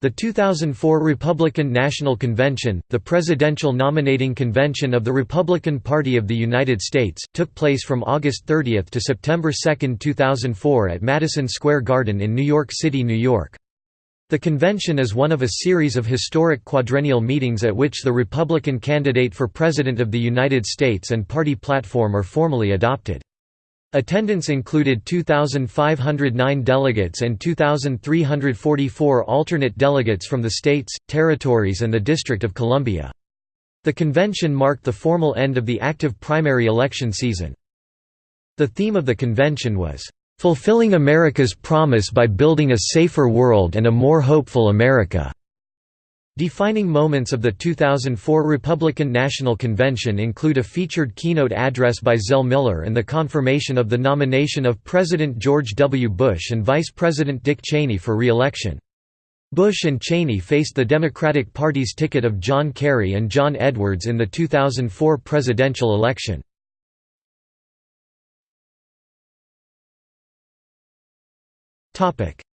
The 2004 Republican National Convention, the presidential nominating convention of the Republican Party of the United States, took place from August 30 to September 2, 2004 at Madison Square Garden in New York City, New York. The convention is one of a series of historic quadrennial meetings at which the Republican candidate for President of the United States and party platform are formally adopted. Attendance included 2,509 delegates and 2,344 alternate delegates from the states, territories and the District of Columbia. The convention marked the formal end of the active primary election season. The theme of the convention was, "...fulfilling America's promise by building a safer world and a more hopeful America." Defining moments of the 2004 Republican National Convention include a featured keynote address by Zell Miller and the confirmation of the nomination of President George W. Bush and Vice President Dick Cheney for re-election. Bush and Cheney faced the Democratic Party's ticket of John Kerry and John Edwards in the 2004 presidential election.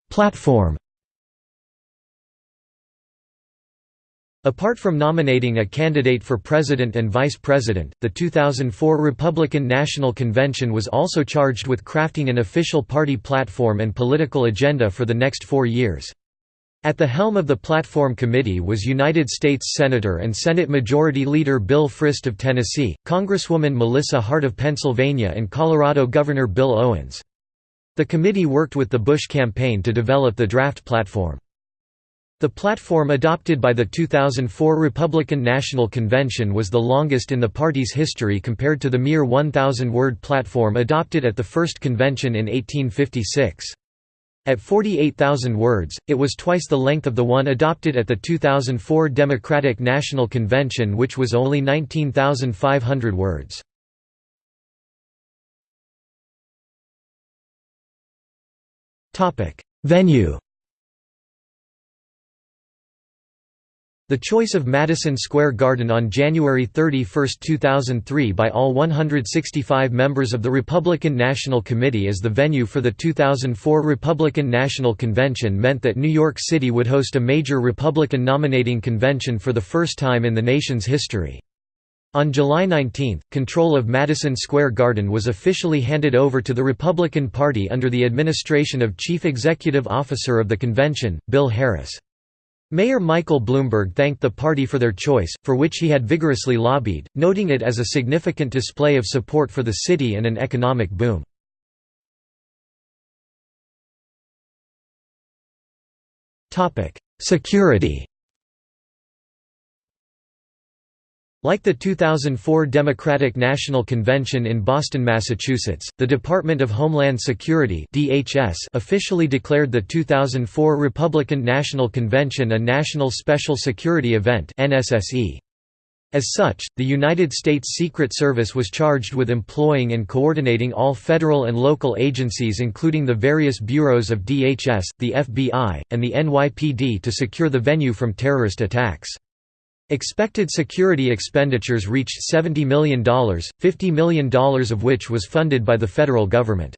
Platform Apart from nominating a candidate for president and vice president, the 2004 Republican National Convention was also charged with crafting an official party platform and political agenda for the next four years. At the helm of the Platform Committee was United States Senator and Senate Majority Leader Bill Frist of Tennessee, Congresswoman Melissa Hart of Pennsylvania and Colorado Governor Bill Owens. The committee worked with the Bush campaign to develop the draft platform. The platform adopted by the 2004 Republican National Convention was the longest in the party's history compared to the mere 1,000-word platform adopted at the first convention in 1856. At 48,000 words, it was twice the length of the one adopted at the 2004 Democratic National Convention which was only 19,500 words. Venue The choice of Madison Square Garden on January 31, 2003 by all 165 members of the Republican National Committee as the venue for the 2004 Republican National Convention meant that New York City would host a major Republican nominating convention for the first time in the nation's history. On July 19, control of Madison Square Garden was officially handed over to the Republican Party under the administration of Chief Executive Officer of the convention, Bill Harris. Mayor Michael Bloomberg thanked the party for their choice, for which he had vigorously lobbied, noting it as a significant display of support for the city and an economic boom. Security Like the 2004 Democratic National Convention in Boston, Massachusetts, the Department of Homeland Security (DHS) officially declared the 2004 Republican National Convention a National Special Security Event (NSSE). As such, the United States Secret Service was charged with employing and coordinating all federal and local agencies including the various bureaus of DHS, the FBI, and the NYPD to secure the venue from terrorist attacks. Expected security expenditures reached $70 million, $50 million of which was funded by the federal government.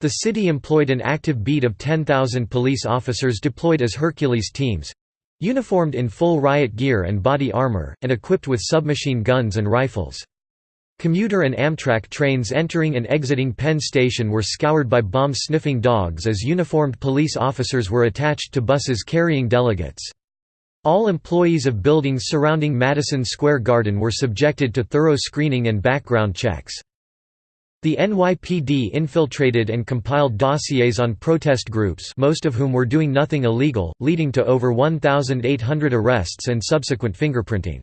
The city employed an active beat of 10,000 police officers deployed as Hercules teams—uniformed in full riot gear and body armor, and equipped with submachine guns and rifles. Commuter and Amtrak trains entering and exiting Penn Station were scoured by bomb-sniffing dogs as uniformed police officers were attached to buses carrying delegates. All employees of buildings surrounding Madison Square Garden were subjected to thorough screening and background checks. The NYPD infiltrated and compiled dossiers on protest groups most of whom were doing nothing illegal, leading to over 1,800 arrests and subsequent fingerprinting.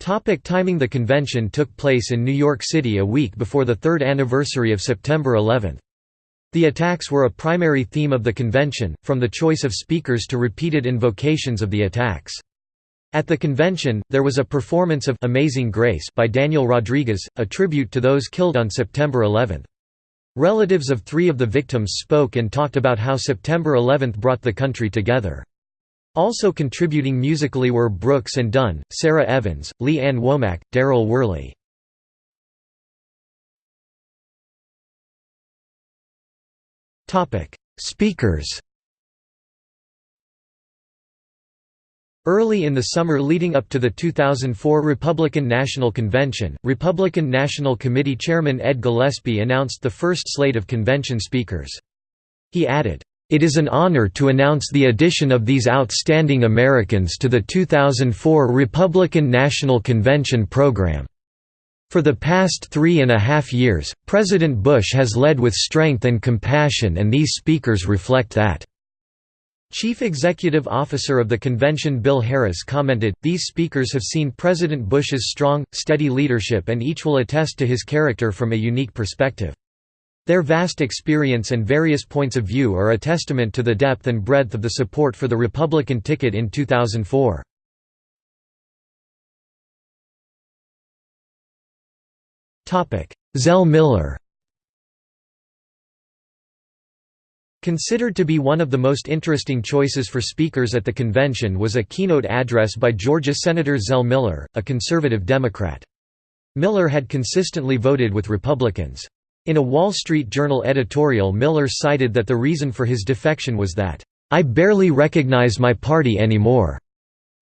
Topic timing The convention took place in New York City a week before the third anniversary of September 11. The attacks were a primary theme of the convention, from the choice of speakers to repeated invocations of the attacks. At the convention, there was a performance of Amazing Grace by Daniel Rodriguez, a tribute to those killed on September 11. Relatives of three of the victims spoke and talked about how September 11 brought the country together. Also contributing musically were Brooks and Dunn, Sara Evans, Lee Ann Womack, Darryl Worley. Topic: Speakers. Early in the summer leading up to the 2004 Republican National Convention, Republican National Committee Chairman Ed Gillespie announced the first slate of convention speakers. He added, "...it is an honor to announce the addition of these outstanding Americans to the 2004 Republican National Convention program." For the past three and a half years, President Bush has led with strength and compassion and these speakers reflect that. Chief Executive Officer of the convention Bill Harris commented, These speakers have seen President Bush's strong, steady leadership and each will attest to his character from a unique perspective. Their vast experience and various points of view are a testament to the depth and breadth of the support for the Republican ticket in 2004. Zell Miller Considered to be one of the most interesting choices for speakers at the convention was a keynote address by Georgia Senator Zell Miller, a conservative Democrat. Miller had consistently voted with Republicans. In a Wall Street Journal editorial Miller cited that the reason for his defection was that, "...I barely recognize my party anymore."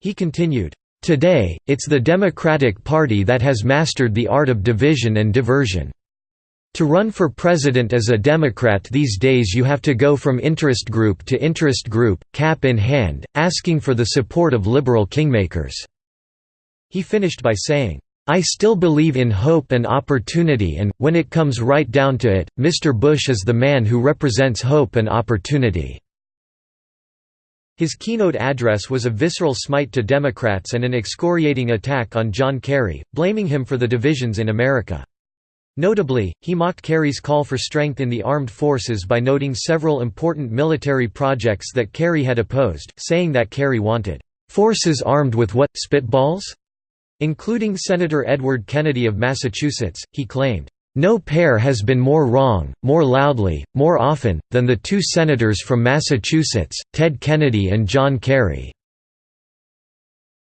He continued, "...today, it's the Democratic Party that has mastered the art of division and diversion." To run for president as a Democrat these days you have to go from interest group to interest group, cap in hand, asking for the support of liberal kingmakers." He finished by saying, I still believe in hope and opportunity and, when it comes right down to it, Mr. Bush is the man who represents hope and opportunity." His keynote address was a visceral smite to Democrats and an excoriating attack on John Kerry, blaming him for the divisions in America. Notably, he mocked Kerry's call for strength in the armed forces by noting several important military projects that Kerry had opposed, saying that Kerry wanted, "...forces armed with what, spitballs?" Including Senator Edward Kennedy of Massachusetts, he claimed, "...no pair has been more wrong, more loudly, more often, than the two senators from Massachusetts, Ted Kennedy and John Kerry."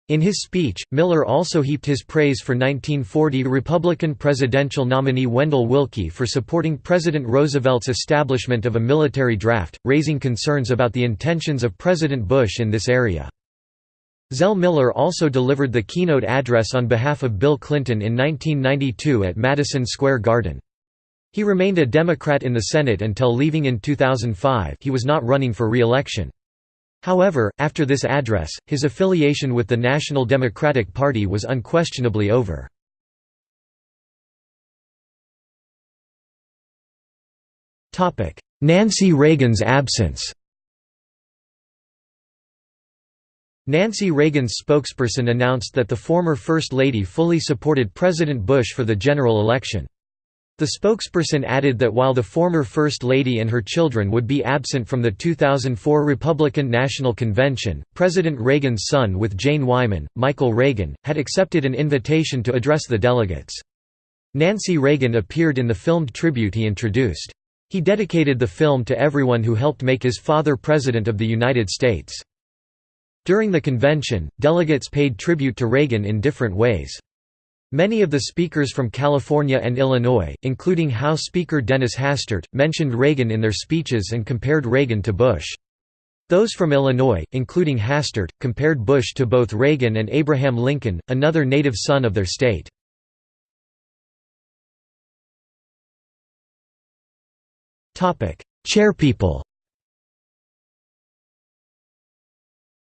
In his speech, Miller also heaped his praise for 1940 Republican presidential nominee Wendell Willkie for supporting President Roosevelt's establishment of a military draft, raising concerns about the intentions of President Bush in this area. Zell Miller also delivered the keynote address on behalf of Bill Clinton in 1992 at Madison Square Garden. He remained a Democrat in the Senate until leaving in 2005 he was not running for re-election. However, after this address, his affiliation with the National Democratic Party was unquestionably over. Nancy Reagan's absence Nancy Reagan's spokesperson announced that the former First Lady fully supported President Bush for the general election. The spokesperson added that while the former First Lady and her children would be absent from the 2004 Republican National Convention, President Reagan's son with Jane Wyman, Michael Reagan, had accepted an invitation to address the delegates. Nancy Reagan appeared in the filmed tribute he introduced. He dedicated the film to everyone who helped make his father President of the United States. During the convention, delegates paid tribute to Reagan in different ways. Many of the speakers from California and Illinois, including House Speaker Dennis Hastert, mentioned Reagan in their speeches and compared Reagan to Bush. Those from Illinois, including Hastert, compared Bush to both Reagan and Abraham Lincoln, another native son of their state. Chairpeople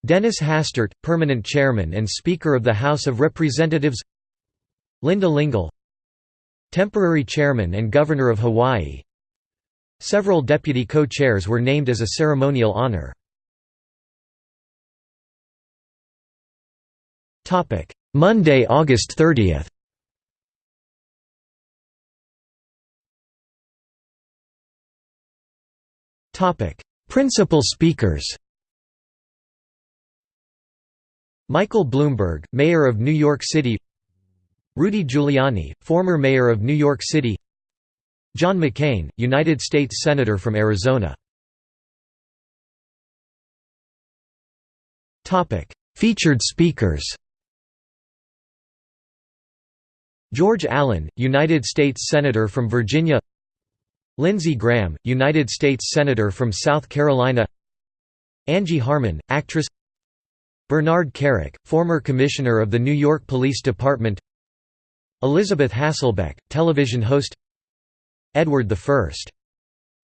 Dennis Hastert, permanent chairman and Speaker of the House of Representatives. Linda Lingle Temporary Chairman and Governor of Hawaii. Several deputy co-chairs were named as a ceremonial honor. Monday, August 30 Principal speakers Michael Bloomberg, Mayor of New York City Rudy Giuliani, former mayor of New York City John McCain, United States Senator from Arizona. Featured speakers George Allen, United States Senator from Virginia Lindsey Graham, United States Senator from South Carolina Angie Harmon, actress Bernard Kerik, former commissioner of the New York Police Department. Elisabeth Hasselbeck, television host. Edward I.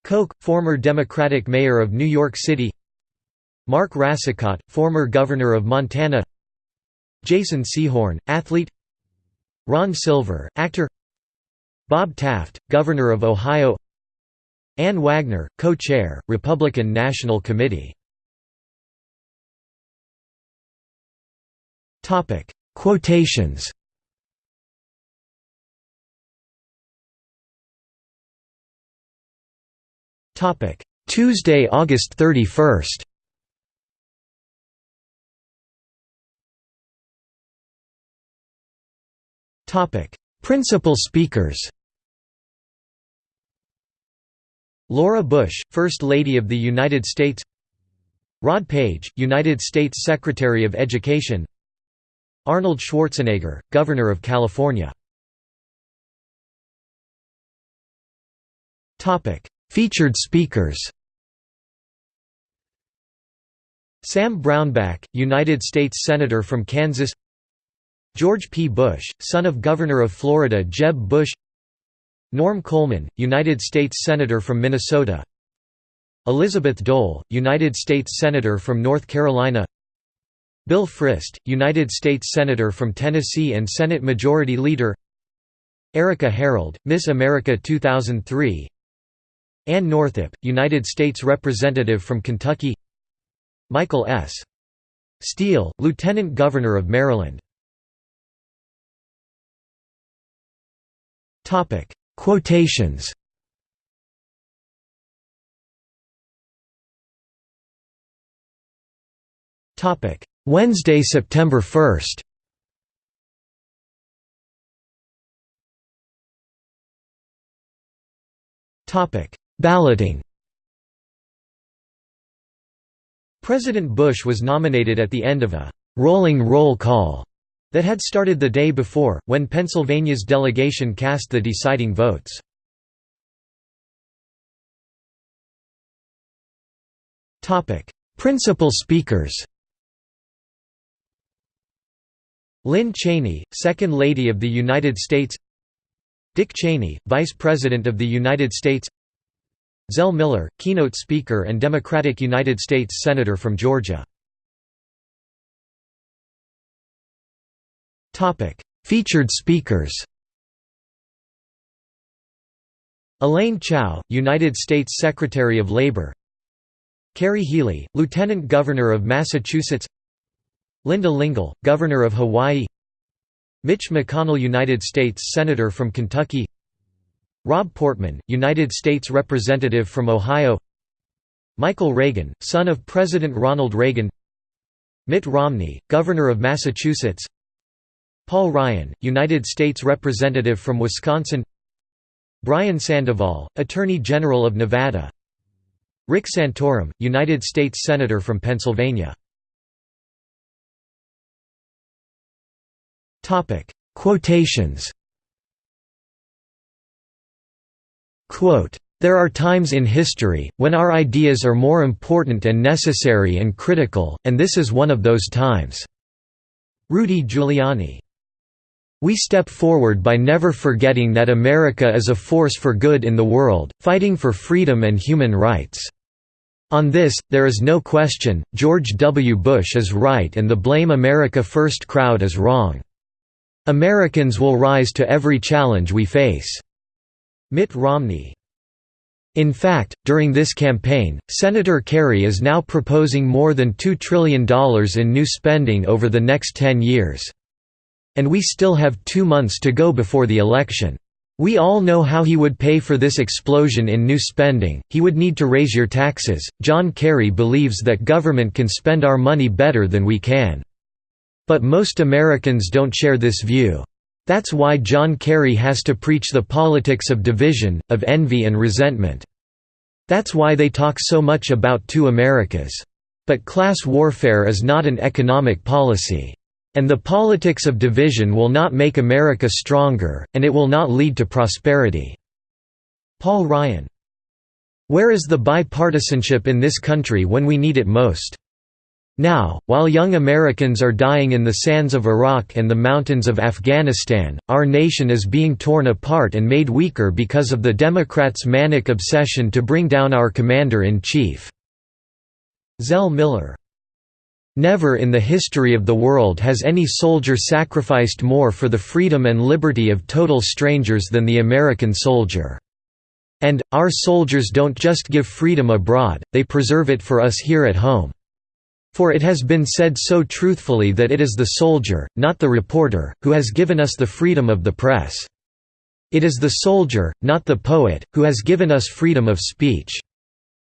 Koch, former Democratic mayor of New York City. Mark Racicot, former governor of Montana. Jason Sehorn, athlete. Ron Silver, actor. Bob Taft, governor of Ohio. Ann Wagner, co-chair, Republican National Committee Quotations. Topic: Tuesday, August 31 Principal speakers. Laura Bush, First Lady of the United States. Rod Page, United States Secretary of Education Arnold Schwarzenegger, Governor of California Featured speakers Sam Brownback, United States Senator from Kansas George P. Bush, son of Governor of Florida Jeb Bush Norm Coleman, United States Senator from Minnesota Elizabeth Dole, United States Senator from North Carolina Bill Frist, United States Senator from Tennessee and Senate Majority Leader Erika Harold, Miss America 2003 Ann Northup, United States Representative from Kentucky Michael S. Steele, Lieutenant Governor of Maryland Quotations Wednesday, September 1 Topic: Balloting. President Bush was nominated at the end of a «rolling roll call» that had started the day before, when Pennsylvania's delegation cast the deciding votes. Principal speakers Lynne Cheney, Second Lady of the United States Dick Cheney, Vice President of the United States Zell Miller, keynote speaker and Democratic United States Senator from Georgia. Featured speakers Elaine Chao, United States Secretary of Labor Kerry Healey, Lieutenant Governor of Massachusetts Linda Lingle, Governor of Hawaii. Mitch McConnell United States Senator from Kentucky. Rob Portman, United States Representative from Ohio. Michael Reagan, son of President Ronald Reagan. Mitt Romney, Governor of Massachusetts. Paul Ryan, United States Representative from Wisconsin. Brian Sandoval, Attorney General of Nevada. Rick Santorum, United States Senator from Pennsylvania Quotations Quote, there are times in history, when our ideas are more important and necessary and critical, and this is one of those times." Rudy Giuliani. We step forward by never forgetting that America is a force for good in the world, fighting for freedom and human rights. On this, there is no question, George W. Bush is right and the Blame America First crowd is wrong. Americans will rise to every challenge we face. Mitt Romney in fact, during this campaign, Senator Kerry is now proposing more than $2 trillion in new spending over the next 10 years. And we still have two months to go before the election. We all know how he would pay for this explosion in new spending, he would need to raise your taxes. John Kerry believes that government can spend our money better than we can. But most Americans don't share this view. That's why John Kerry has to preach the politics of division, of envy and resentment. That's why they talk so much about two Americas. But class warfare is not an economic policy. And the politics of division will not make America stronger, and it will not lead to prosperity." Paul Ryan. Where is the bipartisanship in this country when we need it most? Now, while young Americans are dying in the sands of Iraq and the mountains of Afghanistan, our nation is being torn apart and made weaker because of the Democrats' manic obsession to bring down our commander-in-chief." Zell Miller. Never in the history of the world has any soldier sacrificed more for the freedom and liberty of total strangers than the American soldier. And, our soldiers don't just give freedom abroad, they preserve it for us here at home. For it has been said so truthfully that it is the soldier, not the reporter, who has given us the freedom of the press. It is the soldier, not the poet, who has given us freedom of speech.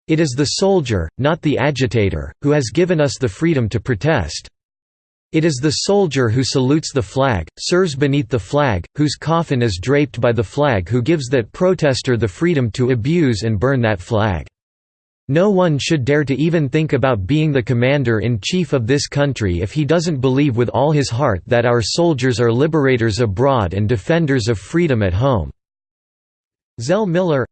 It is the soldier, not the agitator, who has given us the freedom to protest. It is the soldier who salutes the flag, serves beneath the flag, whose coffin is draped by the flag who gives that protester the freedom to abuse and burn that flag. No one should dare to even think about being the commander-in-chief of this country if he doesn't believe with all his heart that our soldiers are liberators abroad and defenders of freedom at home." Zell Miller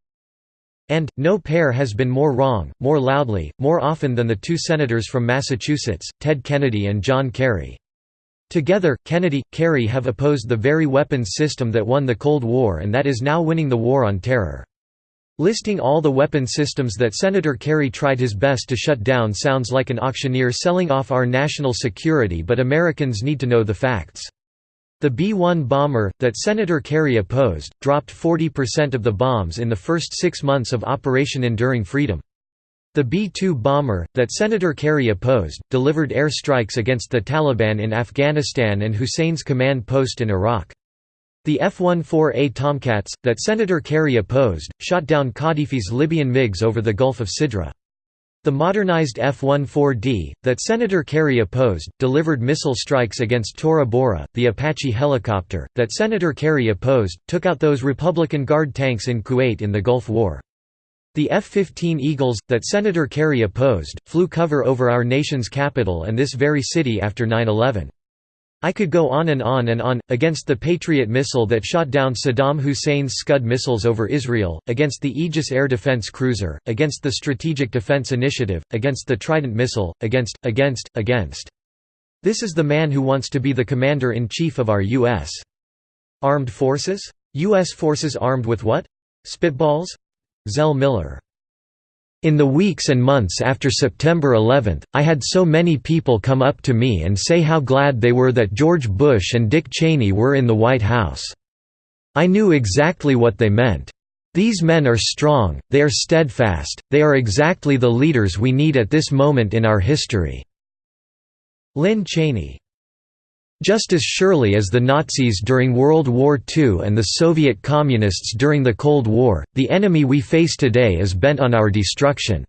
and, no pair has been more wrong, more loudly, more often than the two senators from Massachusetts, Ted Kennedy and John Kerry. Together, Kennedy, Kerry have opposed the very weapons system that won the Cold War and that is now winning the war on terror. Listing all the weapon systems that Senator Kerry tried his best to shut down sounds like an auctioneer selling off our national security but Americans need to know the facts. The B-1 bomber, that Senator Kerry opposed, dropped 40% of the bombs in the first six months of Operation Enduring Freedom. The B-2 bomber, that Senator Kerry opposed, delivered air strikes against the Taliban in Afghanistan and Hussein's command post in Iraq. The F-14A Tomcats, that Senator Kerry opposed, shot down Qaddafi's Libyan MiGs over the Gulf of Sidra. The modernized F-14D, that Senator Kerry opposed, delivered missile strikes against Tora Bora, the Apache helicopter, that Senator Kerry opposed, took out those Republican Guard tanks in Kuwait in the Gulf War. The F-15 Eagles, that Senator Kerry opposed, flew cover over our nation's capital and this very city after 9-11. I could go on and on and on, against the Patriot missile that shot down Saddam Hussein's Scud missiles over Israel, against the Aegis air defense cruiser, against the Strategic Defense Initiative, against the Trident missile, against, against, against. This is the man who wants to be the commander-in-chief of our U.S. Armed Forces? U.S. forces armed with what? Spitballs? Zell Miller in the weeks and months after September 11, I had so many people come up to me and say how glad they were that George Bush and Dick Cheney were in the White House. I knew exactly what they meant. These men are strong, they are steadfast, they are exactly the leaders we need at this moment in our history." Lynne Cheney just as surely as the Nazis during World War II and the Soviet Communists during the Cold War, the enemy we face today is bent on our destruction.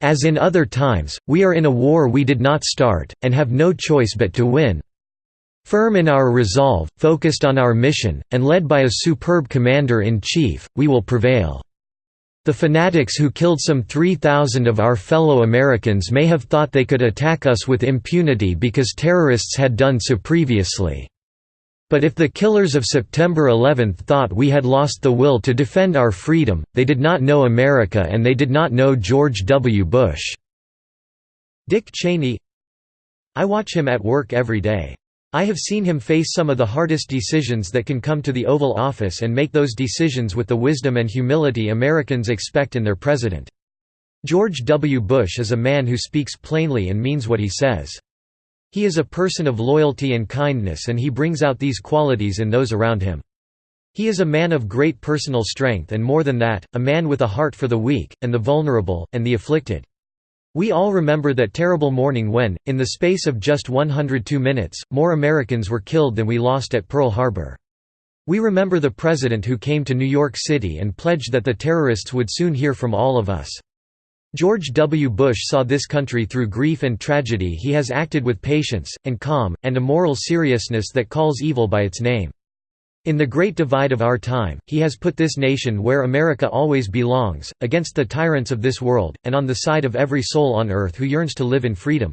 As in other times, we are in a war we did not start, and have no choice but to win. Firm in our resolve, focused on our mission, and led by a superb commander-in-chief, we will prevail. The fanatics who killed some 3,000 of our fellow Americans may have thought they could attack us with impunity because terrorists had done so previously. But if the killers of September 11 thought we had lost the will to defend our freedom, they did not know America and they did not know George W. Bush." Dick Cheney I watch him at work every day. I have seen him face some of the hardest decisions that can come to the Oval Office and make those decisions with the wisdom and humility Americans expect in their president. George W. Bush is a man who speaks plainly and means what he says. He is a person of loyalty and kindness and he brings out these qualities in those around him. He is a man of great personal strength and more than that, a man with a heart for the weak, and the vulnerable, and the afflicted. We all remember that terrible morning when, in the space of just 102 minutes, more Americans were killed than we lost at Pearl Harbor. We remember the president who came to New York City and pledged that the terrorists would soon hear from all of us. George W. Bush saw this country through grief and tragedy he has acted with patience, and calm, and a moral seriousness that calls evil by its name. In the great divide of our time, he has put this nation where America always belongs, against the tyrants of this world, and on the side of every soul on earth who yearns to live in freedom.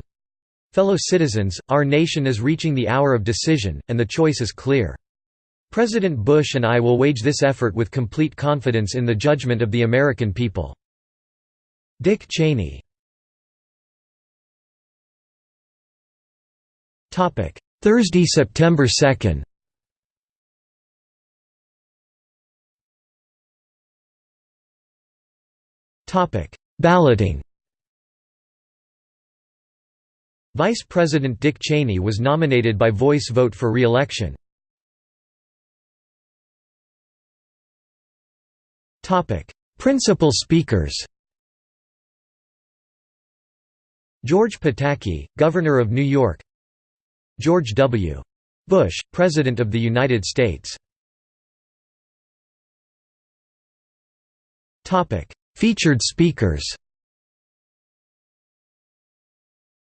Fellow citizens, our nation is reaching the hour of decision, and the choice is clear. President Bush and I will wage this effort with complete confidence in the judgment of the American people. Dick Cheney Thursday, September 2 Balloting Vice President Dick Cheney was nominated by voice vote for re-election. Principal speakers George Pataki, Governor of New York George W. Bush, President of the United States Featured speakers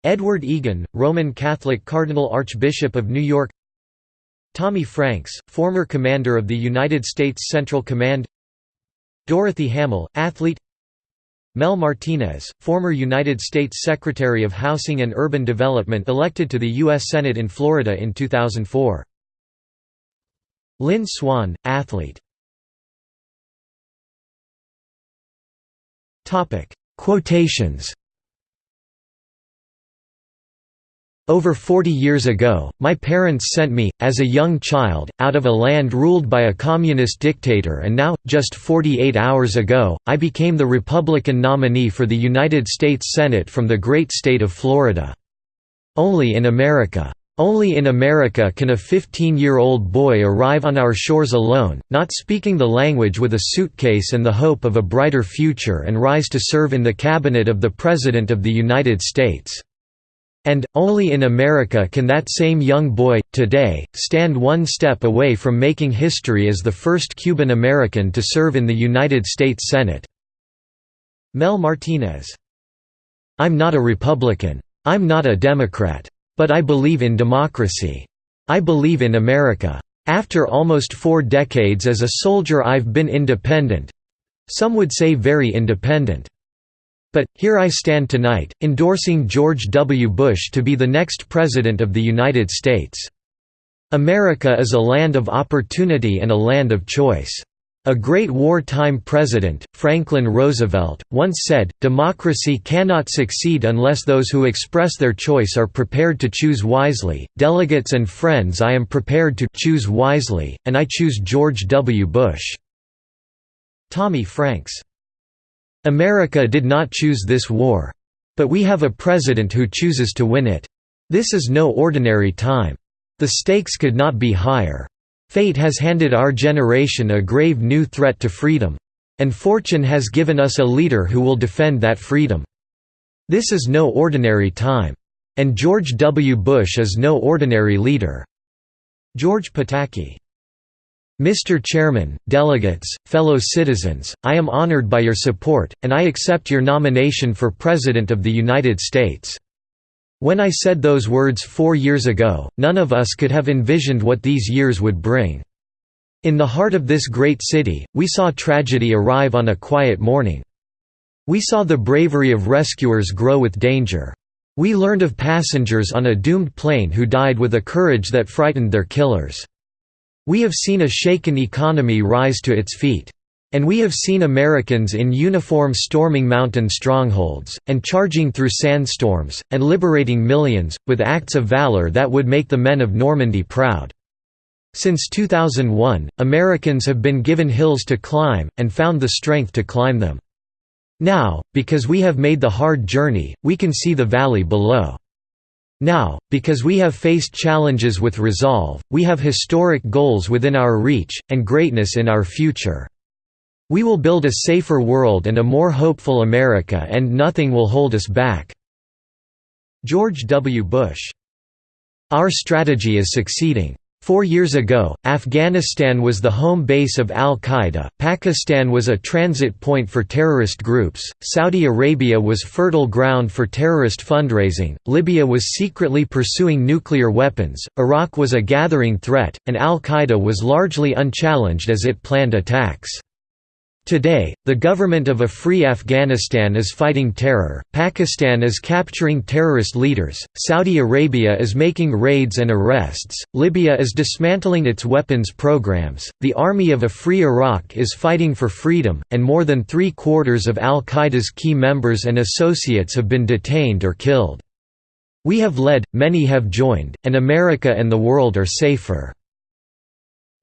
Edward Egan, Roman Catholic Cardinal Archbishop of New York Tommy Franks, former commander of the United States Central Command Dorothy Hamill, athlete Mel Martinez, former United States Secretary of Housing and Urban Development elected to the U.S. Senate in Florida in 2004 Lynn Swann, athlete Quotations Over 40 years ago, my parents sent me, as a young child, out of a land ruled by a communist dictator and now, just 48 hours ago, I became the Republican nominee for the United States Senate from the great state of Florida. Only in America. Only in America can a 15-year-old boy arrive on our shores alone, not speaking the language with a suitcase and the hope of a brighter future and rise to serve in the cabinet of the President of the United States. And, only in America can that same young boy, today, stand one step away from making history as the first Cuban American to serve in the United States Senate. Mel Martinez. I'm not a Republican. I'm not a Democrat. But I believe in democracy. I believe in America. After almost four decades as a soldier I've been independent—some would say very independent. But, here I stand tonight, endorsing George W. Bush to be the next President of the United States. America is a land of opportunity and a land of choice. A great wartime president, Franklin Roosevelt, once said, democracy cannot succeed unless those who express their choice are prepared to choose wisely. Delegates and friends I am prepared to choose wisely, and I choose George W. Bush." Tommy Franks America did not choose this war. But we have a president who chooses to win it. This is no ordinary time. The stakes could not be higher. Fate has handed our generation a grave new threat to freedom. And fortune has given us a leader who will defend that freedom. This is no ordinary time. And George W. Bush is no ordinary leader. George Pataki Mr. Chairman, delegates, fellow citizens, I am honored by your support, and I accept your nomination for President of the United States. When I said those words four years ago, none of us could have envisioned what these years would bring. In the heart of this great city, we saw tragedy arrive on a quiet morning. We saw the bravery of rescuers grow with danger. We learned of passengers on a doomed plane who died with a courage that frightened their killers. We have seen a shaken economy rise to its feet. And we have seen Americans in uniform storming mountain strongholds, and charging through sandstorms, and liberating millions, with acts of valor that would make the men of Normandy proud. Since 2001, Americans have been given hills to climb, and found the strength to climb them. Now, because we have made the hard journey, we can see the valley below. Now, because we have faced challenges with resolve, we have historic goals within our reach, and greatness in our future. We will build a safer world and a more hopeful America and nothing will hold us back." George W. Bush. Our strategy is succeeding. Four years ago, Afghanistan was the home base of al-Qaeda, Pakistan was a transit point for terrorist groups, Saudi Arabia was fertile ground for terrorist fundraising, Libya was secretly pursuing nuclear weapons, Iraq was a gathering threat, and al-Qaeda was largely unchallenged as it planned attacks. Today, the government of a free Afghanistan is fighting terror, Pakistan is capturing terrorist leaders, Saudi Arabia is making raids and arrests, Libya is dismantling its weapons programs, the army of a free Iraq is fighting for freedom, and more than three-quarters of al-Qaeda's key members and associates have been detained or killed. We have led, many have joined, and America and the world are safer."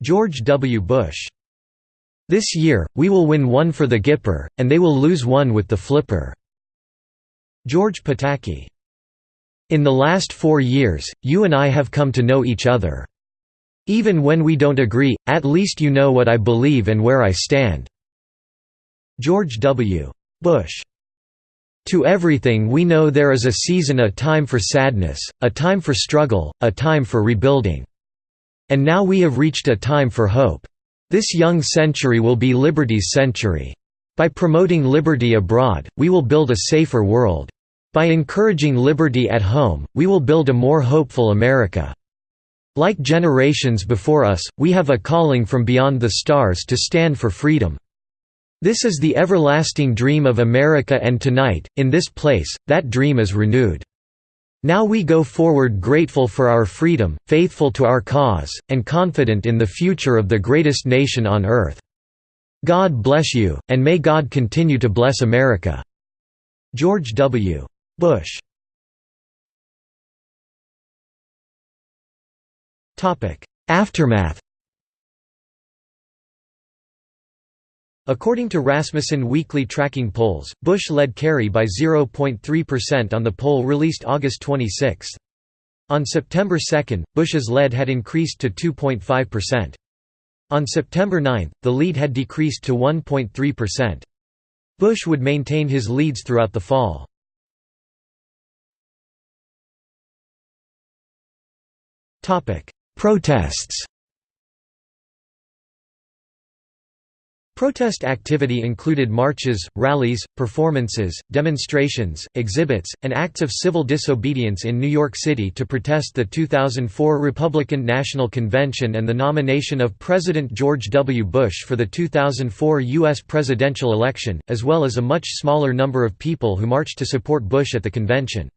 George W. Bush. This year, we will win one for the Gipper, and they will lose one with the Flipper. George Pataki. In the last four years, you and I have come to know each other. Even when we don't agree, at least you know what I believe and where I stand." George W. Bush. To everything we know there is a season a time for sadness, a time for struggle, a time for rebuilding. And now we have reached a time for hope. This young century will be liberty's century. By promoting liberty abroad, we will build a safer world. By encouraging liberty at home, we will build a more hopeful America. Like generations before us, we have a calling from beyond the stars to stand for freedom. This is the everlasting dream of America and tonight, in this place, that dream is renewed. Now we go forward grateful for our freedom, faithful to our cause, and confident in the future of the greatest nation on earth. God bless you, and may God continue to bless America." George W. Bush Aftermath According to Rasmussen weekly tracking polls, Bush led Kerry by 0.3% on the poll released August 26. On September 2, Bush's lead had increased to 2.5%. On September 9, the lead had decreased to 1.3%. Bush would maintain his leads throughout the fall. Protests Protest activity included marches, rallies, performances, demonstrations, exhibits, and acts of civil disobedience in New York City to protest the 2004 Republican National Convention and the nomination of President George W. Bush for the 2004 U.S. presidential election, as well as a much smaller number of people who marched to support Bush at the convention.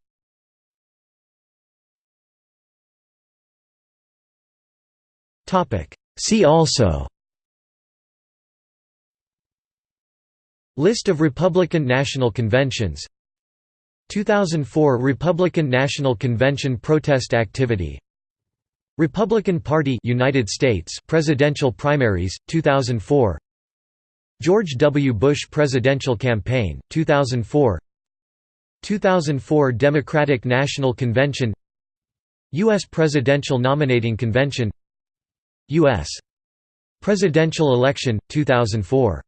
See also List of Republican National Conventions. 2004 Republican National Convention protest activity. Republican Party United States presidential primaries 2004 George W. Bush presidential campaign 2004 2004 Democratic National Convention. US Presidential Nominating Convention. US presidential election 2004